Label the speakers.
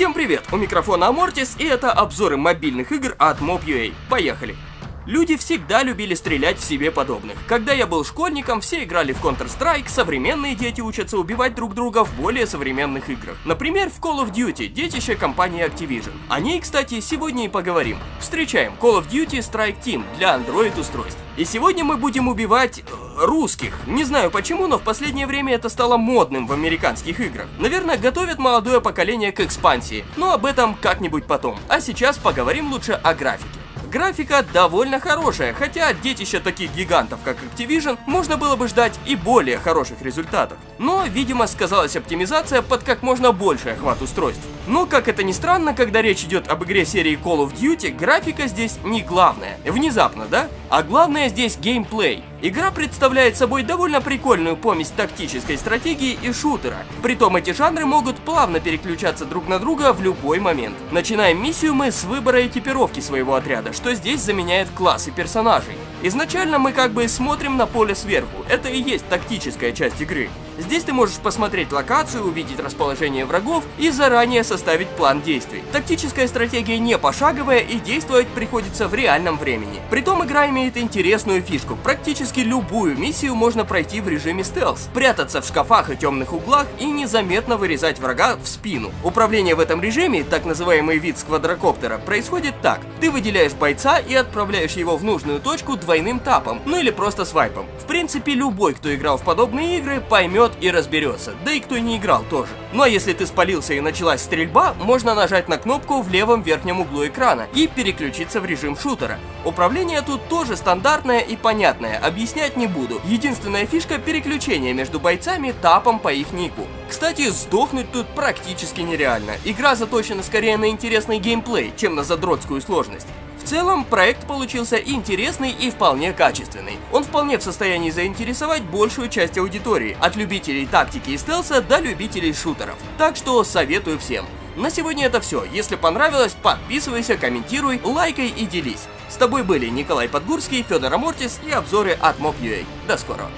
Speaker 1: Всем привет! У микрофона Амортис и это обзоры мобильных игр от Mob.ua. Поехали! Люди всегда любили стрелять в себе подобных. Когда я был школьником, все играли в Counter-Strike, современные дети учатся убивать друг друга в более современных играх. Например, в Call of Duty, детище компании Activision. О ней, кстати, сегодня и поговорим. Встречаем Call of Duty Strike Team для Android устройств. И сегодня мы будем убивать... Э, русских. Не знаю почему, но в последнее время это стало модным в американских играх. Наверное, готовят молодое поколение к экспансии, но об этом как-нибудь потом. А сейчас поговорим лучше о графике. Графика довольно хорошая, хотя от детища таких гигантов, как Activision, можно было бы ждать и более хороших результатов. Но, видимо, сказалась оптимизация под как можно больший охват устройств. Но, как это ни странно, когда речь идет об игре серии Call of Duty, графика здесь не главное. Внезапно, да? А главное здесь геймплей. Игра представляет собой довольно прикольную помесь тактической стратегии и шутера. Притом эти жанры могут плавно переключаться друг на друга в любой момент. Начинаем миссию мы с выбора экипировки своего отряда, что здесь заменяет классы персонажей. Изначально мы как бы смотрим на поле сверху, это и есть тактическая часть игры. Здесь ты можешь посмотреть локацию, увидеть расположение врагов и заранее составить план действий. Тактическая стратегия не пошаговая и действовать приходится в реальном времени. Притом игра имеет интересную фишку. Практически любую миссию можно пройти в режиме стелс, прятаться в шкафах и темных углах и незаметно вырезать врага в спину. Управление в этом режиме, так называемый вид с квадрокоптера, происходит так. Ты выделяешь бойца и отправляешь его в нужную точку двойным тапом, ну или просто свайпом. В принципе, любой, кто играл в подобные игры, поймет и разберется, да и кто не играл тоже. Ну а если ты спалился и началась стрельба, можно нажать на кнопку в левом верхнем углу экрана и переключиться в режим шутера. Управление тут тоже стандартное и понятное, объяснять не буду. Единственная фишка переключения между бойцами тапом по их нику. Кстати, сдохнуть тут практически нереально. Игра заточена скорее на интересный геймплей, чем на задротскую сложность. Целом, проект получился интересный и вполне качественный. Он вполне в состоянии заинтересовать большую часть аудитории, от любителей тактики и стелса до любителей шутеров. Так что советую всем. На сегодня это все. Если понравилось, подписывайся, комментируй, лайкай и делись. С тобой были Николай Подгурский, Федор Амортис и обзоры от Mob.ua. До скорого.